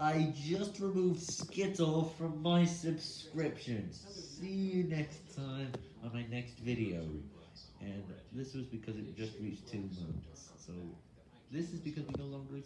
I just removed Skittle from my subscriptions. See you next time on my next video. And this was because it just reached two months. So this is because we no longer.